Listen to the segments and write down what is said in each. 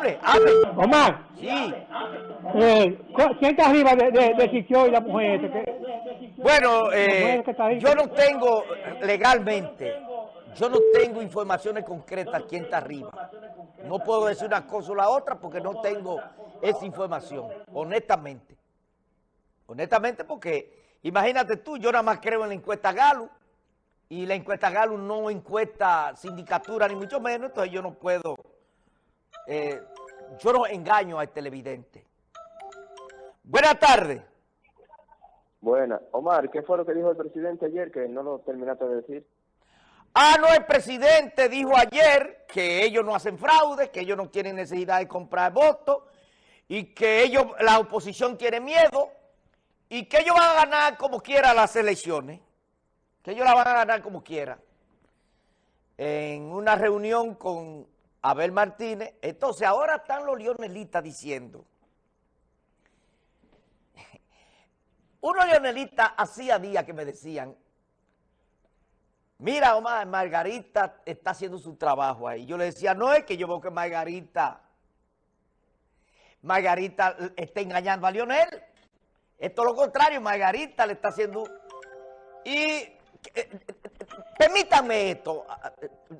hable, hable. Omar. Sí. Eh, ¿Quién está arriba de, de, y la mujer? que- Bueno, eh, mujer yo no tengo legalmente, yo no tengo informaciones concretas quién está arriba. No puedo decir una cosa o la otra porque no tengo esa información, honestamente. Honestamente porque, imagínate tú, yo nada más creo en la encuesta Galo y la encuesta Galo no encuesta sindicatura ni mucho menos, entonces yo no puedo, eh, yo no engaño al televidente. Buenas tardes. Buena. Omar, ¿qué fue lo que dijo el presidente ayer que no lo terminaste de decir? Ah, no, el presidente dijo ayer que ellos no hacen fraude, que ellos no tienen necesidad de comprar votos y que ellos, la oposición tiene miedo y que ellos van a ganar como quiera las elecciones, que ellos la van a ganar como quiera. En una reunión con Abel Martínez, entonces ahora están los leonelistas diciendo, unos leonelistas hacía días que me decían, Mira, Omar, Margarita está haciendo su trabajo ahí. Yo le decía, no es que yo veo que Margarita, Margarita está engañando a Lionel. Es todo lo contrario, Margarita le está haciendo... Y eh, eh, permítanme esto,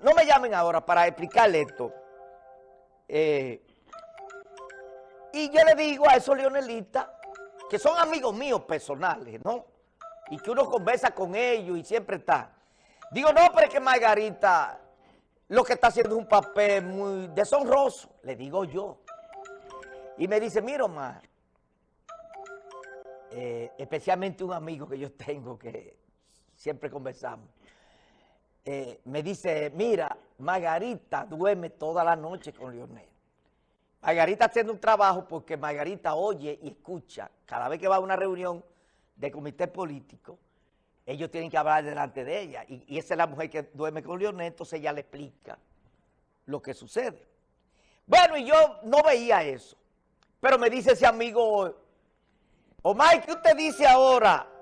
no me llamen ahora para explicarle esto. Eh, y yo le digo a esos leonelistas, que son amigos míos personales, ¿no? Y que uno conversa con ellos y siempre está... Digo, no, pero es que Margarita lo que está haciendo es un papel muy deshonroso, le digo yo. Y me dice, mira, Omar, especialmente un amigo que yo tengo que siempre conversamos, eh, me dice, mira, Margarita duerme toda la noche con Leonel. Margarita haciendo un trabajo porque Margarita oye y escucha cada vez que va a una reunión de comité político, ellos tienen que hablar delante de ella. Y, y, esa es la mujer que duerme con Leonel, entonces ella le explica lo que sucede. Bueno, y yo no veía eso. Pero me dice ese amigo, Omar, ¿qué usted dice ahora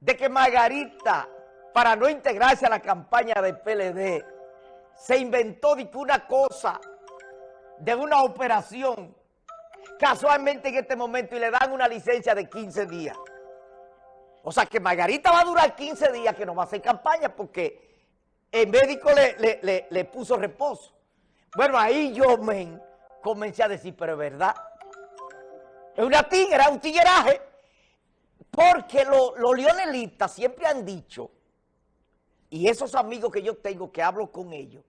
de que Margarita, para no integrarse a la campaña del PLD, se inventó de una cosa, de una operación, casualmente en este momento, y le dan una licencia de 15 días? O sea, que Margarita va a durar 15 días que no va a hacer campaña porque el médico le, le, le, puso reposo. Bueno, ahí yo me comencé a decir, pero es verdad. Es una tigra, un tigueraje. Porque los lo leonelistas siempre han dicho, y esos amigos que yo tengo que hablo con ellos,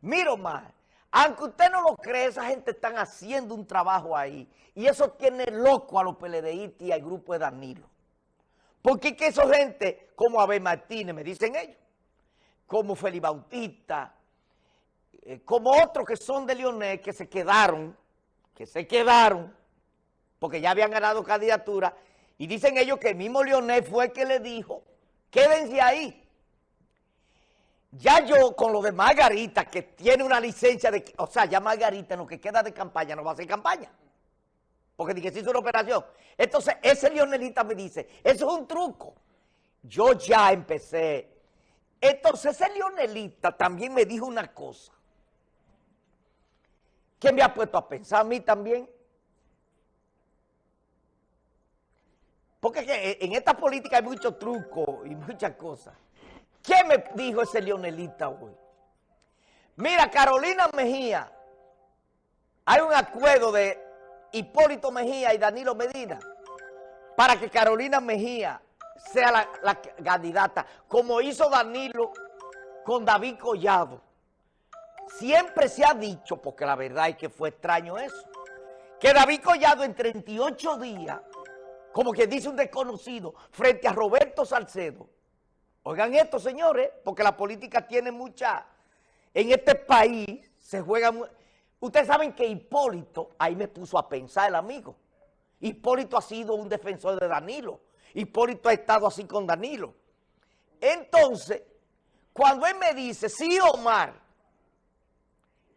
miro más, aunque usted no lo cree, esa gente están haciendo un trabajo ahí. Y eso tiene loco a los PLDistas y al grupo de Danilo. Porque es que esa gente, como Abel Martínez, me dicen ellos, como Felipe Bautista, eh, como otros que son de Leonel, que se quedaron, que se quedaron, porque ya habían ganado candidatura, y dicen ellos que el mismo Leonel fue el que le dijo, quédense ahí. Ya yo con lo de Margarita, que tiene una licencia de, o sea, ya Margarita en lo que queda de campaña no va a hacer campaña. Porque dije, se hizo una operación. Entonces, ese leonelita me dice, eso es un truco. Yo ya empecé. Entonces, ese leonelita también me dijo una cosa. Que me ha puesto a pensar a mí también. Porque en esta política hay muchos trucos y muchas cosas. ¿Qué me dijo ese leonelita hoy? Mira, Carolina Mejía, hay un acuerdo de Hipólito Mejía y Danilo Medina para que Carolina Mejía sea la, candidata, como hizo Danilo con David Collado. Siempre se ha dicho, porque la verdad es que fue extraño eso, que David Collado en 38 días, como que dice un desconocido, frente a Roberto Salcedo, oigan esto señores, porque la política tiene mucha, en este país se juega Ustedes saben que Hipólito, ahí me puso a pensar el amigo. Hipólito ha sido un defensor de Danilo. Hipólito ha estado así con Danilo. Entonces, cuando él me dice, sí, Omar,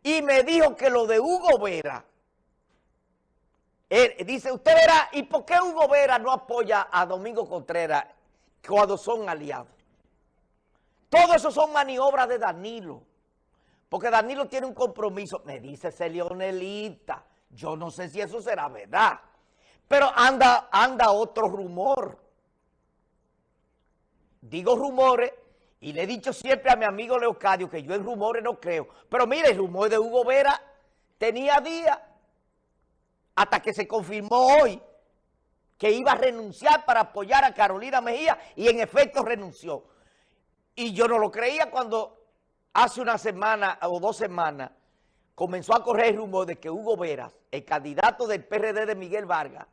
y me dijo que lo de Hugo Vera, él dice, usted verá, ¿y por qué Hugo Vera no apoya a Domingo Contreras cuando son aliados? Todo eso son maniobras de Danilo porque Danilo tiene un compromiso. Me dice ese Leonelita, yo no sé si eso será verdad, pero anda, anda otro rumor. Digo rumores y le he dicho siempre a mi amigo Leocadio que yo en rumores no creo. Pero mire, el rumor de Hugo Vera tenía días hasta que se confirmó hoy que iba a renunciar para apoyar a Carolina Mejía y en efecto renunció. Y yo no lo creía cuando hace una semana o dos semanas comenzó a correr el rumor de que Hugo Veras, el candidato del PRD de Miguel Vargas,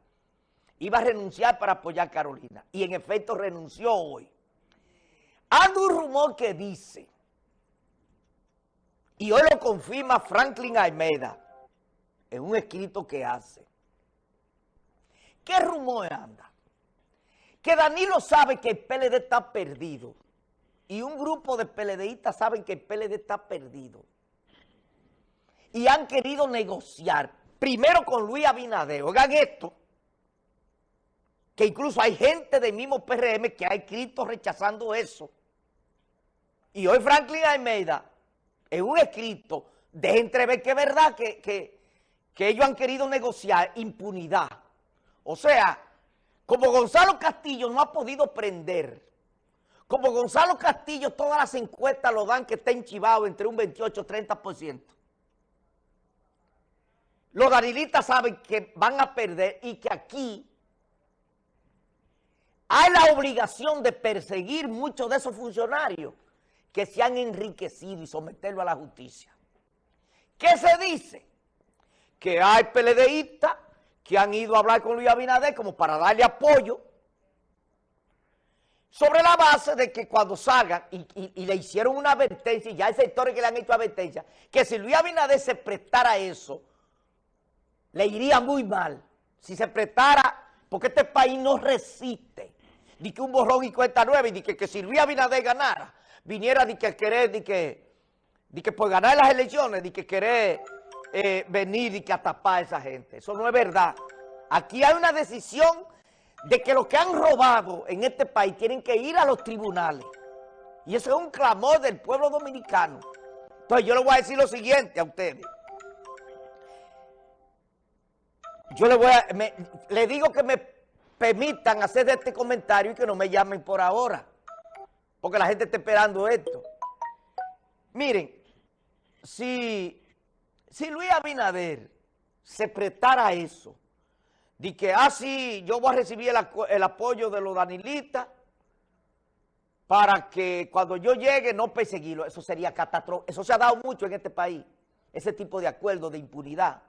iba a renunciar para apoyar a Carolina. Y en efecto renunció hoy. Anda un rumor que dice, y hoy lo confirma Franklin Almeida, en un escrito que hace. ¿Qué rumor anda? Que Danilo sabe que el PLD está perdido y un grupo de PLDistas saben que el PLD está perdido y han querido negociar primero con Luis Abinader. Oigan esto, que incluso hay gente del mismo PRM que ha escrito rechazando eso. Y hoy Franklin Almeida, en un escrito, de entrever que es verdad que, que, que ellos han querido negociar impunidad. O sea, como Gonzalo Castillo no ha podido prender, como Gonzalo Castillo todas las encuestas lo dan que está enchivado entre un 28 y 30%. Los danilistas saben que van a perder y que aquí hay la obligación de perseguir muchos de esos funcionarios que se han enriquecido y someterlo a la justicia. ¿Qué se dice? Que hay PLDistas que han ido a hablar con Luis Abinader como para darle apoyo sobre la base de que cuando salgan, y, le hicieron una advertencia, y ya hay sectores que le han hecho advertencia, que si Luis Abinader se prestara eso, le iría muy mal. Si se prestara, porque este país no resiste, ni que un borrón y cuenta nueve, y que, que si Luis Abinader ganara, viniera de que querer, de que, de que por ganar las elecciones, de que querer eh, venir y que atapar a esa gente. Eso no es verdad. Aquí hay una decisión de que los que han robado en este país tienen que ir a los tribunales. Y eso es un clamor del pueblo dominicano. Entonces yo le voy a decir lo siguiente a ustedes. Yo le voy a, le digo que me permitan hacer este comentario y que no me llamen por ahora. Porque la gente está esperando esto. Miren, si si Luis Abinader se prestara a eso, de que, así ah, yo voy a recibir el, apoyo de los danilistas para que cuando yo llegue no perseguirlo, eso sería catastrófico. Eso se ha dado mucho en este país, ese tipo de acuerdo de impunidad.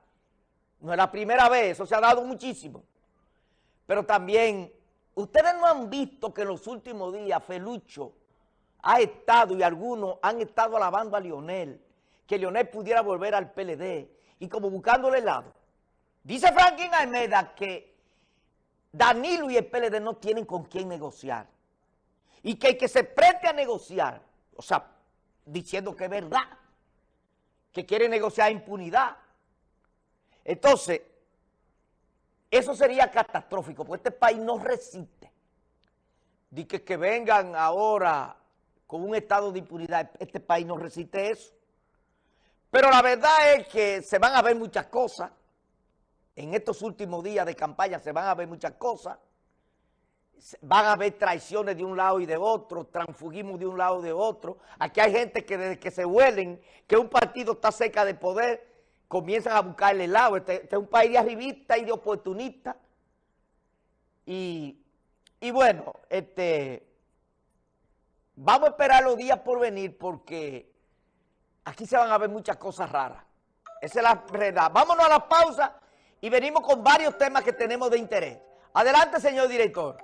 No es la primera vez, eso se ha dado muchísimo. Pero también, ustedes no han visto que en los últimos días Felucho ha estado y algunos han estado alabando a Lionel que Leonel pudiera volver al PLD y como buscándole lado. Dice Franklin Almeida que Danilo y el PLD no tienen con quién negociar y que el que se preste a negociar, o sea, diciendo que es verdad, que quiere negociar impunidad. Entonces, eso sería catastrófico, porque este país no resiste. De que, que vengan ahora con un estado de impunidad, este país no resiste eso. Pero la verdad es que se van a ver muchas cosas. En estos últimos días de campaña se van a ver muchas cosas. Van a haber traiciones de un lado y de otro, transfugismo de un lado y de otro. Aquí hay gente que desde que se huelen que un partido está cerca de poder, comienzan a buscarle el lado. Este, este, es un país de arribista y de oportunista. Y, y bueno, este, vamos a esperar los días por venir porque aquí se van a ver muchas cosas raras. Esa es la verdad. Vámonos a la pausa y venimos con varios temas que tenemos de interés. Adelante, señor director.